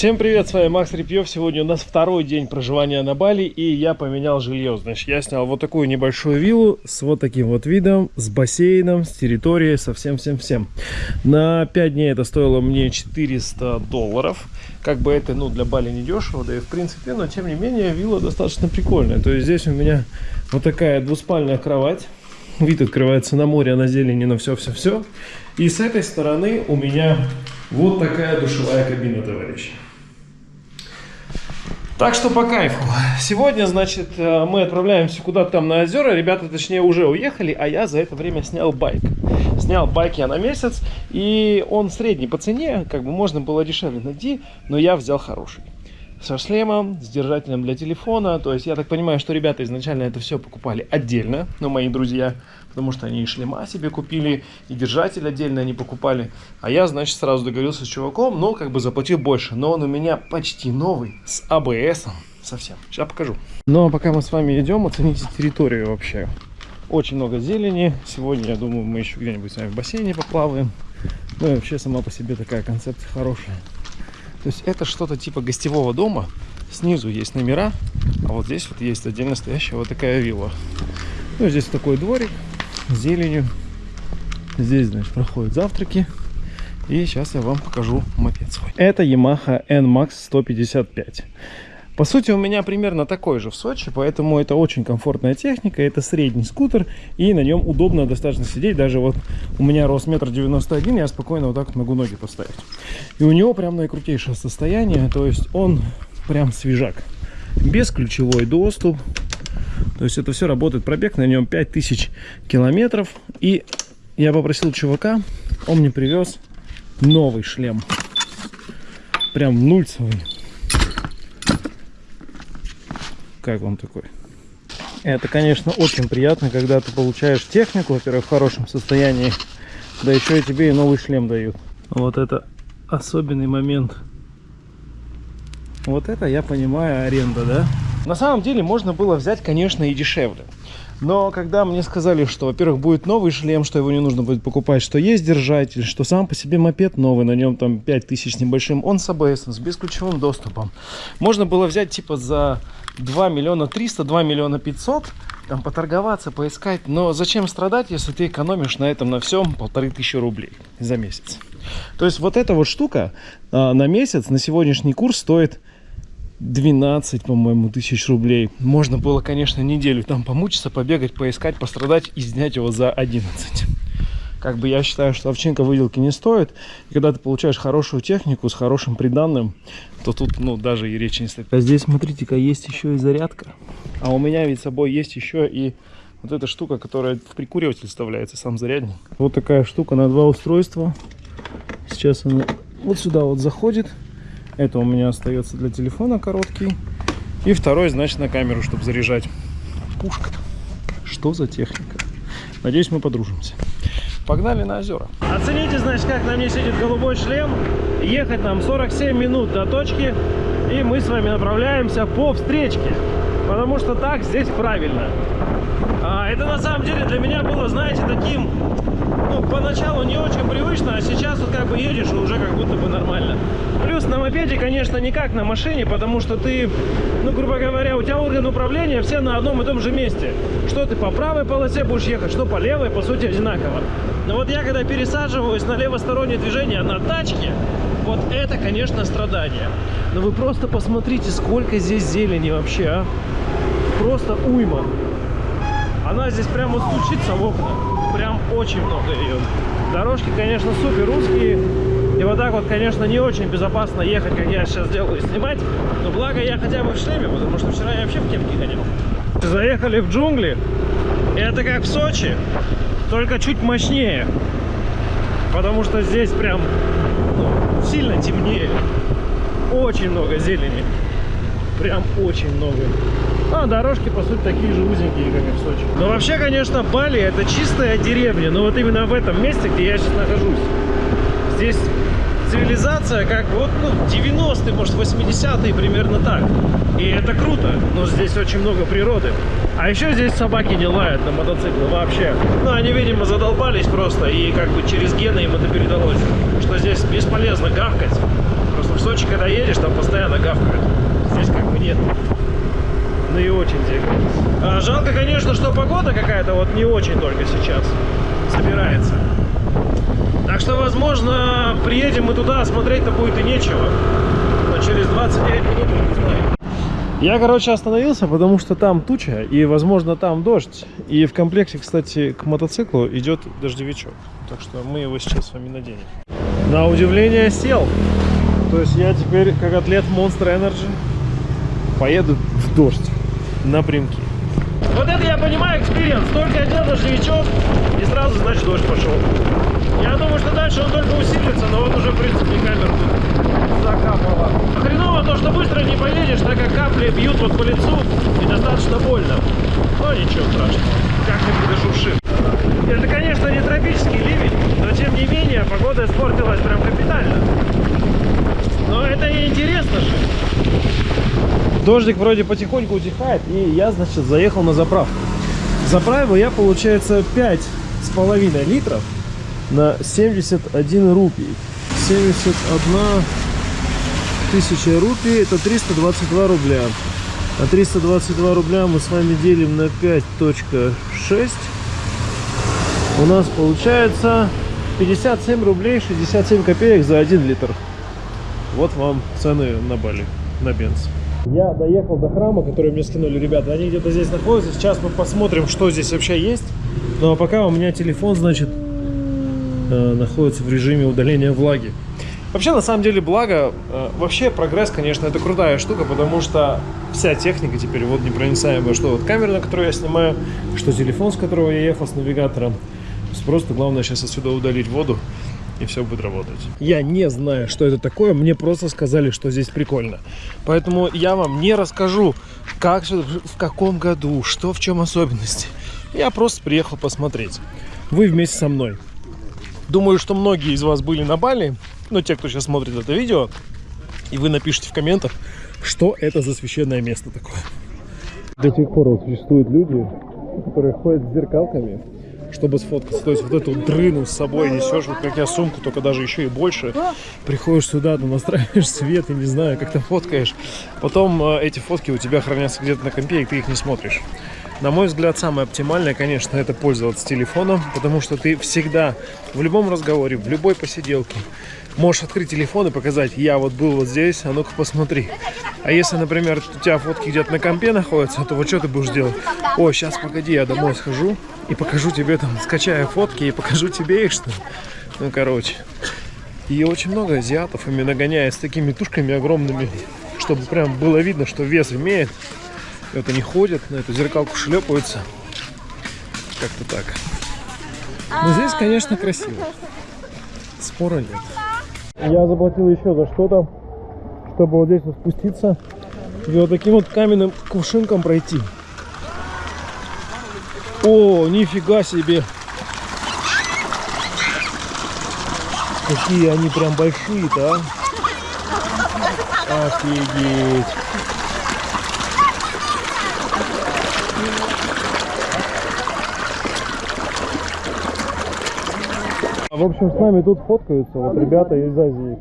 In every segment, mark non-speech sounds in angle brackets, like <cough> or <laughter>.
Всем привет, с вами Макс Репьев. Сегодня у нас второй день проживания на Бали, и я поменял жилье. Значит, я снял вот такую небольшую виллу с вот таким вот видом, с бассейном, с территорией, со всем-всем-всем. На 5 дней это стоило мне 400 долларов. Как бы это, ну, для Бали не дешево, да и в принципе, но тем не менее, вилла достаточно прикольная. То есть здесь у меня вот такая двуспальная кровать. Вид открывается на море, на зелени, на все-все-все. И с этой стороны у меня вот такая душевая кабина, товарищи. Так что по кайфу. Сегодня, значит, э, мы отправляемся куда-то там на озера. Ребята, точнее, уже уехали, а я за это время снял байк. Снял байк я на месяц, и он средний по цене, как бы можно было дешевле найти, но я взял хороший со шлемом, с держателем для телефона. То есть я так понимаю, что ребята изначально это все покупали отдельно, но мои друзья, потому что они и шлема себе купили, и держатель отдельно они покупали. А я, значит, сразу договорился с чуваком, но как бы заплатил больше. Но он у меня почти новый, с -ом совсем. Сейчас покажу. Ну а пока мы с вами идем, оцените территорию вообще. Очень много зелени. Сегодня, я думаю, мы еще где-нибудь с вами в бассейне поплаваем. Ну и вообще сама по себе такая концепция хорошая. То есть это что-то типа гостевого дома. Снизу есть номера, а вот здесь вот есть отдельно стоящая вот такая вилла. Ну, здесь такой дворик зеленью. Здесь, значит, проходят завтраки. И сейчас я вам покажу мопед свой. Это Yamaha NMAX 155. По сути, у меня примерно такой же в Сочи, поэтому это очень комфортная техника. Это средний скутер, и на нем удобно достаточно сидеть. Даже вот у меня рост метр девяносто один, я спокойно вот так вот могу ноги поставить. И у него прям наикрутейшее состояние, то есть он прям свежак. Без ключевой доступ. То есть это все работает. Пробег на нем 5000 километров. И я попросил чувака, он мне привез новый шлем. Прям нульцевый как вам такой? Это, конечно, очень приятно, когда ты получаешь технику, во-первых, в хорошем состоянии, да еще и тебе и новый шлем дают. Вот это особенный момент. Вот это, я понимаю, аренда, да? На самом деле можно было взять, конечно, и дешевле. Но когда мне сказали, что, во-первых, будет новый шлем, что его не нужно будет покупать, что есть держатель, что сам по себе мопед новый, на нем там 5000 с небольшим, он с ABS, с бесключевым доступом. Можно было взять типа за 2 миллиона 300, 2 миллиона 500, там поторговаться, поискать. Но зачем страдать, если ты экономишь на этом на всем полторы тысячи рублей за месяц? То есть вот эта вот штука а, на месяц, на сегодняшний курс стоит 12, по-моему, тысяч рублей. Можно было, конечно, неделю там помучиться, побегать, поискать, пострадать и снять его за 11. Как бы я считаю, что овчинка выделки не стоит. И когда ты получаешь хорошую технику с хорошим приданным, то тут, ну, даже и речи не стоит. А здесь, смотрите-ка, есть еще и зарядка. А у меня ведь с собой есть еще и вот эта штука, которая в прикуриватель вставляется, сам зарядник. Вот такая штука на два устройства. Сейчас она вот сюда вот заходит. Это у меня остается для телефона короткий. И второй, значит, на камеру, чтобы заряжать. Пушка. Что за техника? Надеюсь, мы подружимся. Погнали на озера. Оцените, значит, как на мне сидит голубой шлем. Ехать нам 47 минут до точки. И мы с вами направляемся по встречке. Потому что так здесь правильно. А, это на самом деле для меня было, знаете, таким ну, поначалу не очень привычно, а сейчас вот как бы едешь и уже как будто бы нормально. Плюс на мопеде, конечно, не как на машине, потому что ты, ну, грубо говоря, у тебя орган управления все на одном и том же месте. Что ты по правой полосе будешь ехать, что по левой, по сути, одинаково. Но вот я, когда пересаживаюсь на левостороннее движение на тачке, вот это, конечно, страдание. Но вы просто посмотрите, сколько здесь зелени вообще, а. Просто уйма. Она здесь прямо вот стучится в окна прям очень много ее. Дорожки, конечно, супер узкие. И вот так вот, конечно, не очень безопасно ехать, как я сейчас делаю, снимать. Но благо я хотя бы в шлеме, потому что вчера я вообще в кепке ходил. Заехали в джунгли. Это как в Сочи, только чуть мощнее. Потому что здесь прям ну, сильно темнее. Очень много зелени. Прям очень много. А дорожки, по сути, такие же узенькие, как и в Сочи. Но вообще, конечно, Бали это чистая деревня. Но вот именно в этом месте, где я сейчас нахожусь. Здесь цивилизация как вот ну, 90-е, может 80-е примерно так. И это круто, но здесь очень много природы. А еще здесь собаки не лают на мотоциклы вообще. Ну, они, видимо, задолбались просто, и как бы через гены им это передалось. Что здесь бесполезно гавкать. Просто В Сочи, когда едешь, там постоянно гавкают. Здесь как бы нет. Ну и очень дико. А, жалко, конечно, что погода какая-то вот не очень только сейчас собирается. Так что, возможно, приедем мы туда, смотреть-то будет и нечего. Но через 29 минут мы не знаем. Я, короче, остановился, потому что там туча, и, возможно, там дождь. И в комплекте, кстати, к мотоциклу идет дождевичок. Так что мы его сейчас с вами наденем. На удивление сел. То есть я теперь, как атлет Monster Energy, поеду в дождь напрямки. Вот это я понимаю experience. Только одел дождевичок, и сразу, значит, дождь пошел. Я думаю, что дальше он только усилится, но вот уже, в принципе, камеру тут закапало. Хреново то, что быстро не поедешь, так как капли бьют вот по лицу, и достаточно больно. Но ничего страшного, как-нибудь дошуршит. Это, конечно, не тропический ливень, но, тем не менее, погода испортилась прям капитально. Но это и интересно же. Дождик вроде потихоньку утихает, и я, значит, заехал на заправку. Заправил я, получается, 5 с половиной литров на 71 рупий. 71 тысяча рупий, это 322 рубля. А 322 рубля мы с вами делим на 5.6. У нас получается 57 рублей 67 копеек за 1 литр. Вот вам цены на Бали, на бенз. Я доехал до храма, который мне скинули ребята. Они где-то здесь находятся. Сейчас мы посмотрим, что здесь вообще есть. Ну а пока у меня телефон, значит, э, находится в режиме удаления влаги. Вообще, на самом деле, благо, э, вообще прогресс, конечно, это крутая штука, потому что вся техника теперь вот непроницаемая, что вот камера, на которую я снимаю, что телефон, с которого я ехал с навигатором. Просто главное сейчас отсюда удалить воду и все будет работать. Я не знаю, что это такое, мне просто сказали, что здесь прикольно. Поэтому я вам не расскажу, как, в каком году, что в чем особенности. Я просто приехал посмотреть. Вы вместе со мной. Думаю, что многие из вас были на Бали, ну, те, кто сейчас смотрит это видео, и вы напишите в комментах, что это за священное место такое. До сих пор вот существуют люди, которые ходят с зеркалками чтобы сфоткаться. То есть вот эту дрыну с собой несешь, вот как я сумку, только даже еще и больше. Приходишь сюда, ты настраиваешь свет, и не знаю, как ты фоткаешь. Потом э, эти фотки у тебя хранятся где-то на компе, и ты их не смотришь. На мой взгляд, самое оптимальное, конечно, это пользоваться телефоном, потому что ты всегда в любом разговоре, в любой посиделке можешь открыть телефон и показать, я вот был вот здесь, а ну-ка посмотри. А если, например, у тебя фотки где-то на компе находятся, то вот что ты будешь делать? О, сейчас, погоди, я домой схожу и покажу тебе там, скачаю фотки и покажу тебе их, что Ну, короче. И очень много азиатов именно гоняет с такими тушками огромными, чтобы прям было видно, что вес имеет. И вот они ходят, на эту зеркалку шлепаются. Как-то так. Но здесь, конечно, красиво. Спора нет. Я заплатил еще за что-то, чтобы вот здесь вот спуститься и вот таким вот каменным кувшинком пройти. О, нифига себе! Какие они прям большие-то, а? Офигеть! В общем, с нами тут фоткаются вот ребята из Азии.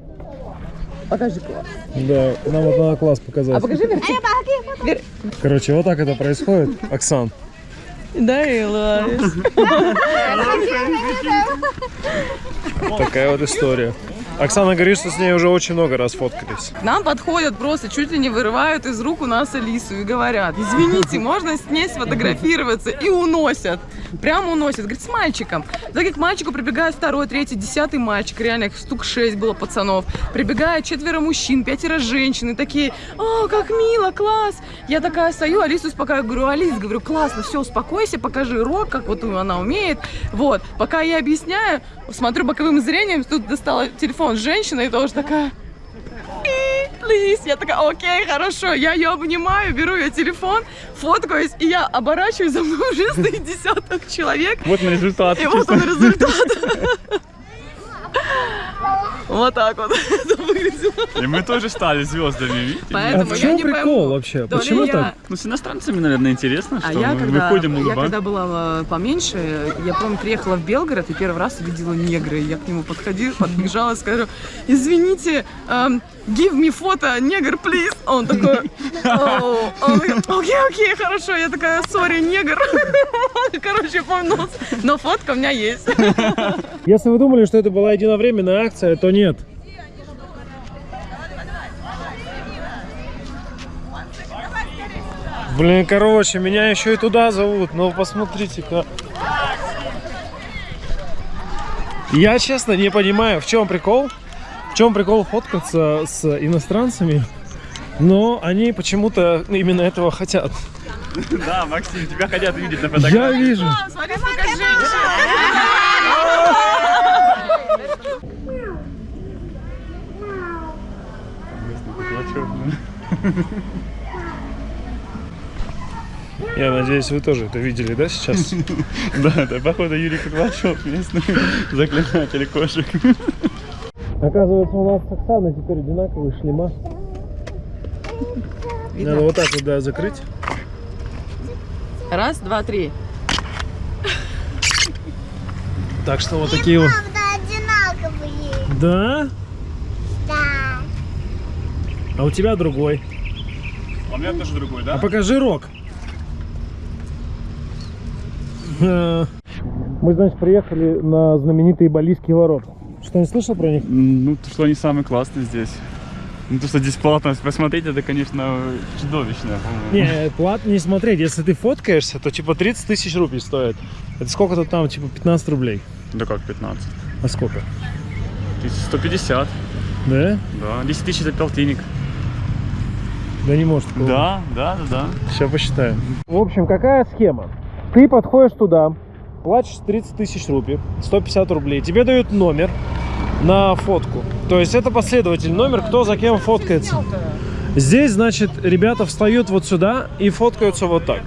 Покажи класс. Да, нам вот надо класс показать. А покажи Верти. Вер... Короче, вот так это происходит. Оксан. Да, и Ларис. Такая вот история. Оксана говорит, что с ней уже очень много раз фоткались. К нам подходят просто, чуть ли не вырывают из рук у нас Алису и говорят, извините, можно с ней сфотографироваться? И уносят. Прямо уносят. Говорит, с мальчиком. Так как к мальчику прибегает второй, третий, десятый мальчик. Реально их штук шесть было пацанов. Прибегает четверо мужчин, пятеро женщин. И такие, о, как мило, класс. Я такая стою, Алису успокаиваю. Говорю, Алис, говорю, классно, все, успокойся, покажи рок, как вот она умеет. Вот. Пока я объясняю, смотрю боковым зрением, тут достала телефон женщина и тоже такая... Лис, я такая, окей, хорошо, я ее обнимаю, беру ее телефон, фоткаюсь, и я оборачиваюсь, за мной уже <laughs> стоит десяток человек. Вот на результат. И вот он результат. <laughs> Вот так вот <laughs> это выглядело. И мы тоже стали звездами, видите? А Поэтому в я чем не прикол пойму, вообще? Почему я- так? Ну, с иностранцами, наверное, интересно, А что я мы когда, выходим я улыбаться. когда была э, поменьше, я помню, приехала в Белгород и первый раз увидела негра. И я к нему подходила, подбежала и скажу, извините, эм, give me фото, негр, please. Он такой, «Оу». Он говорит, окей, окей, хорошо. Я такая, сори, негр. <laughs> Короче, помню, но фотка у меня есть. Если вы думали, что это была единовременная акция, то нет. Блин, короче, меня еще и туда зовут, но посмотрите-ка. Я честно не понимаю, в чем прикол. В чем прикол фоткаться с иностранцами, но они почему-то именно этого хотят. <laughs> Да, Максим, тебя хотят видеть на Я фотографии. вижу. Смотри, сколько женщин. Я надеюсь, вы тоже это видели, да, сейчас? <laughs> Да, это, походу, Юрий Куклачев, местный <laughs> заклинатель кошек. Оказывается, у нас с Оксаной теперь одинаковые шлема. Надо вот так вот, да, закрыть. Раз, два, три. Так что вот такие вот. Да. А у тебя другой. А у меня тоже другой, А да? покажи рог. Э, Мы, значит, приехали на знаменитые Балийские ворота. Что, не слышал про них? Ну, то, что они самые классные здесь. Ну, то, что здесь платно посмотреть, это, конечно, чудовищно. Не, платно не смотреть. Если ты фоткаешься, то типа 30 тысяч рублей стоит. Это сколько-то там, типа 15 рублей. Да как 15? А сколько? 150, Да? да. 10 тысяч это полтинник. Да не может такого. Да, да, да, да. Сейчас посчитаем. В общем, какая схема? Ты подходишь туда, платишь 30 тысяч рублей, 150 рублей, тебе дают номер на фотку. То есть это последователь номер, кто за кем фоткается. Здесь, значит, ребята встают вот сюда и фоткаются вот так.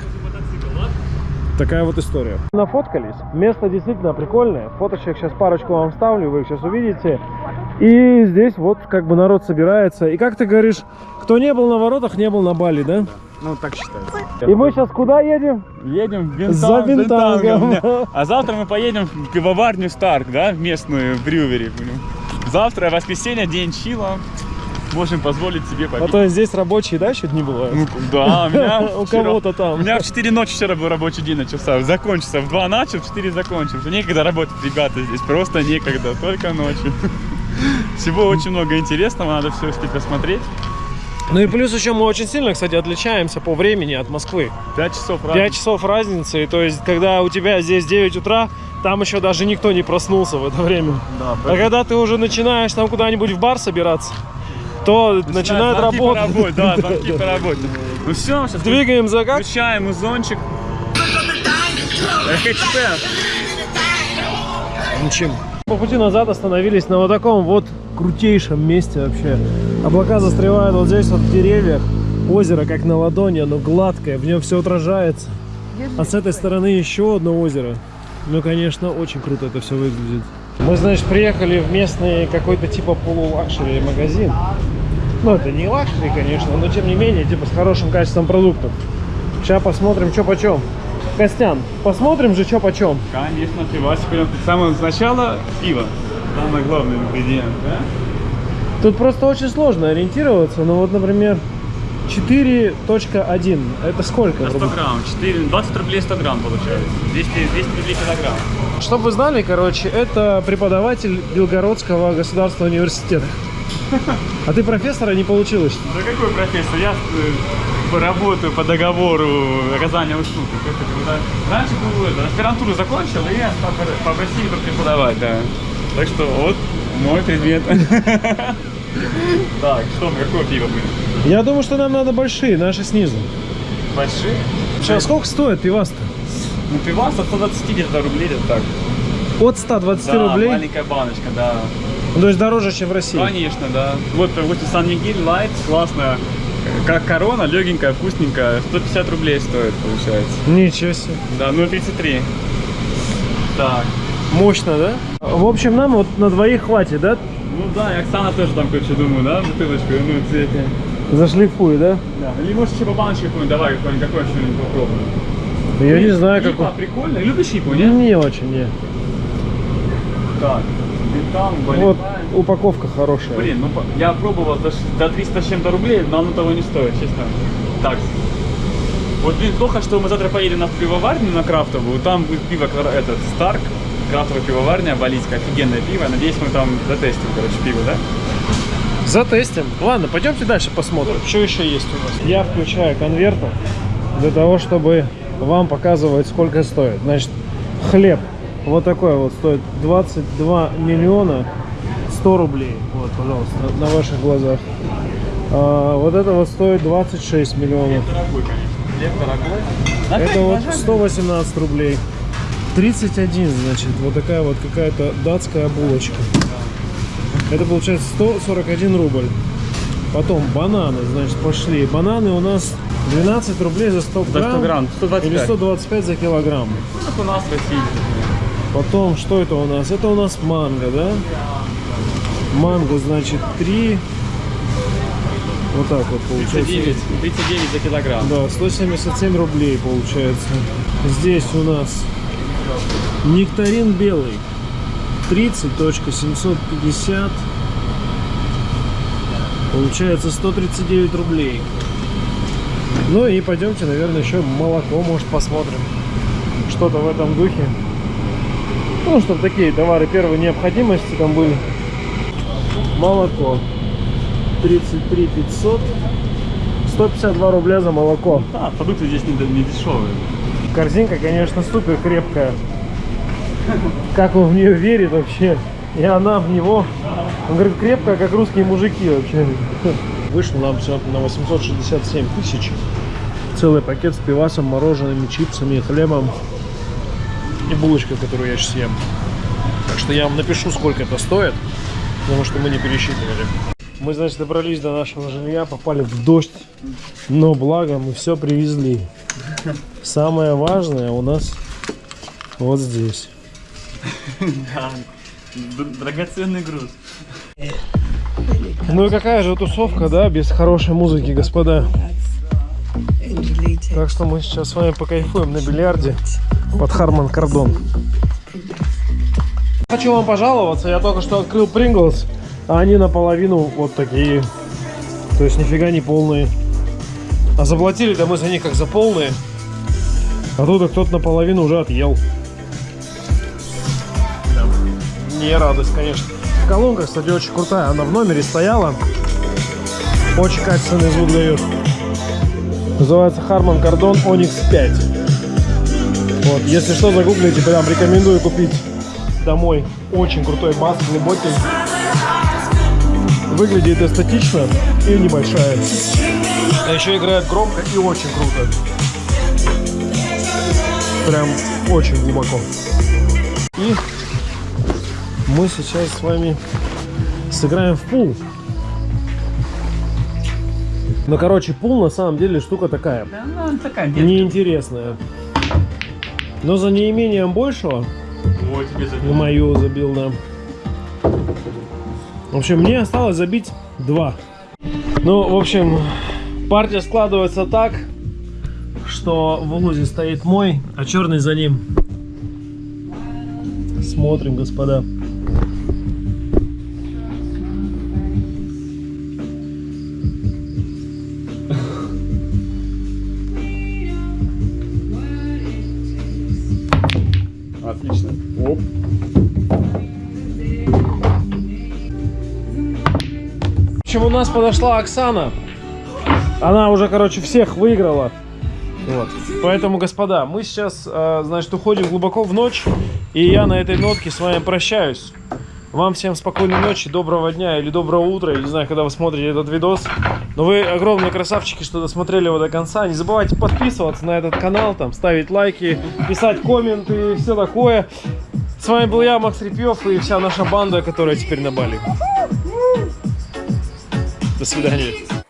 Такая вот история. Нафоткались. Место действительно прикольное. Фоточек сейчас парочку вам вставлю, вы их сейчас увидите. И здесь вот как бы народ собирается. И как ты говоришь, кто не был на воротах, не был на Бали, да? Ну, так считается. И мы сейчас куда едем? Едем в Бентанг, За Бентангом. Бентангом. А завтра мы поедем в пивоварню Старк, да, в местную в брювери. Завтра воскресенье, день чила. Можем позволить себе А попить. то здесь рабочие, да, чуть не бывают? Ну, да, у меня <laughs> У кого-то У там. меня в 4 ночи вчера был рабочий день начался. Закончился. В 2 начал, в 4 закончил. Уже некогда работать, ребята, здесь просто некогда. Только ночью. Всего очень много интересного, надо все успеть посмотреть. Ну и плюс еще мы очень сильно, кстати, отличаемся по времени от Москвы. 5 часов 5 разницы. часов разницы, то есть когда у тебя здесь 9 утра, там еще даже никто не проснулся в это время. Да, А когда ты уже начинаешь там куда-нибудь в бар собираться, то начинает по работать. работе, Да, звонки <laughs> по работе. Ну все, сейчас Двигаем за как? Включаем музончик. РХЧП. По пути назад остановились на вот таком вот крутейшем месте вообще. Облака застревают вот здесь вот в деревьях. Озеро как на ладони, оно гладкое, в нем все отражается. А с этой стороны еще одно озеро. Ну, конечно, очень круто это все выглядит. Мы, значит, приехали в местный какой-то типа полу luxury магазин. Ну, это не luxury, конечно, но тем не менее, типа с хорошим качеством продуктов. Сейчас посмотрим, что почем. Костян, посмотрим же, что почем. Конечно, пивасик. Прям с самого начала пиво. Самый главный ингредиент, да? Тут просто очень сложно ориентироваться. Ну вот, например, 4.1. Это сколько? На 100 грамм. 4, 20 рублей 100 грамм получается. 200, 200 рублей килограмм. Чтобы вы знали, короче, это преподаватель Белгородского государственного университета. <laughs> А ты профессора не получилось? Да какой профессор? Я э, работаю по договору оказания услуг. Да. Раньше был это, аспирантуру закончил, и я попросили только преподавать, да. Так что вот мой предмет. Так, что мы, какое пиво будем? Я думаю, что нам надо большие, наши снизу. Большие? Сейчас сколько стоит пивас-то? Ну, пивас от 120 где-то рублей, это так. От 120 Да, рублей? маленькая баночка, да. Ну, то есть дороже, чем в России. Конечно, да. Вот, вот Сан Мигель Лайт, классная. Как корона, легенькая, вкусненькая. 150 рублей стоит, получается. Ничего себе. Да, 0,33. Так. Мощно, да? В общем, нам вот на двоих хватит, да? Ну да, и Оксана тоже там, короче, думаю, да, бутылочку, ну, цвете. Зашлифуй, да? Да. Или может еще по баночке какой-нибудь, давай, какой-нибудь, какой что-нибудь попробуем. Я не знаю, Ипа, как... прикольно. Любишь ипу, нет? Не очень, не. Так. Бентам, Вот Балентайн. Упаковка хорошая. Блин, ну я пробовал за, ш- за 300 с чем-то рублей, но оно того не стоит, честно. Так. Вот, блин, плохо, что мы завтра поедем на пивоварню на крафтовую. Там будет пиво, этот, Старк, крафтовая пивоварня, балийская, офигенное пиво. Надеюсь, мы там затестим, короче, пиво, да? Затестим. Ладно, пойдемте дальше посмотрим, что еще есть у нас. Я включаю конвертер для того, чтобы вам показывать, сколько стоит. Значит, хлеб вот такой вот стоит 22 миллиона 100 рублей. Вот, пожалуйста, на ваших глазах. А, вот это вот стоит 26 миллионов. Дорогой, конечно. Хлеб дорогой. Это вот 118 рублей. 31, значит, вот такая вот какая-то датская булочка. Это получается 141 рубль. Потом бананы, значит, пошли. Бананы у нас 12 рублей за 100 За грамм. 100 грамм, 125. Или 125 за килограмм. Как у нас в России. Потом, что это у нас? Это у нас манго, да? Манго, значит, 3. Вот так вот получается. 39, 39 за килограмм. Да, 177 рублей получается. Здесь у нас нектарин белый. 30.750. Получается 139 рублей. Ну и пойдемте, наверное, еще молоко, может, посмотрим. Что-то в этом духе. Ну, чтобы такие товары первой необходимости там были. Молоко. 33 500. 152 рубля за молоко. Да, продукты здесь не, не дешевые. Корзинка, конечно, супер крепкая. Как он в нее верит вообще. И она в него. Он говорит, крепкая, как русские мужики вообще. Вышло нам все на 867 тысяч. Целый пакет с пивасом, морожеными, чипсами, хлебом. И булочка, которую я сейчас ем. Так что я вам напишу, сколько это стоит. Потому что мы не пересчитывали. Мы, значит, добрались до нашего жилья, попали в дождь. Но благо мы все привезли. Самое важное у нас вот здесь. Драгоценный груз. Ну и какая же тусовка, да, без хорошей музыки, господа. Так что мы сейчас с вами покайфуем на бильярде под Харман Кардон. Хочу вам пожаловаться, я только что открыл Принглс, а они наполовину вот такие. То есть нифига не полные. А заплатили-то мы за них как за полные. А тут кто-то наполовину уже отъел. Да. Не радость, конечно. Колонка, кстати, очень крутая. Она в номере стояла. Очень качественный звук дает. Называется Harman Kardon Onyx 5. Вот, если что, загуглите, прям рекомендую купить домой. Очень крутой бас, глубокий. Выглядит эстетично и небольшая. А еще играет громко и очень круто. Прям очень глубоко. И мы сейчас с вами сыграем в пул. Ну, короче, пул на самом деле штука такая. Да, ну, такая. Неинтересная. Но за неимением большего Ой, тебе за в мою забил, да. В общем, мне осталось забить два. Ну, в общем, партия складывается так, что в лузе стоит мой, а черный за ним. Смотрим, господа. Нас подошла Оксана. Она уже, короче, всех выиграла. Вот. Поэтому, господа, мы сейчас, э, значит, уходим глубоко в ночь. И я на этой нотке с вами прощаюсь. Вам всем спокойной ночи, доброго дня или доброго утра. Я не знаю, когда вы смотрите этот видос. Но вы огромные красавчики, что досмотрели его до конца. Не забывайте подписываться на этот канал, там, ставить лайки, писать комменты и все такое. С вами был я, Макс Репьев, и вся наша банда, которая теперь на Бали. До свидания.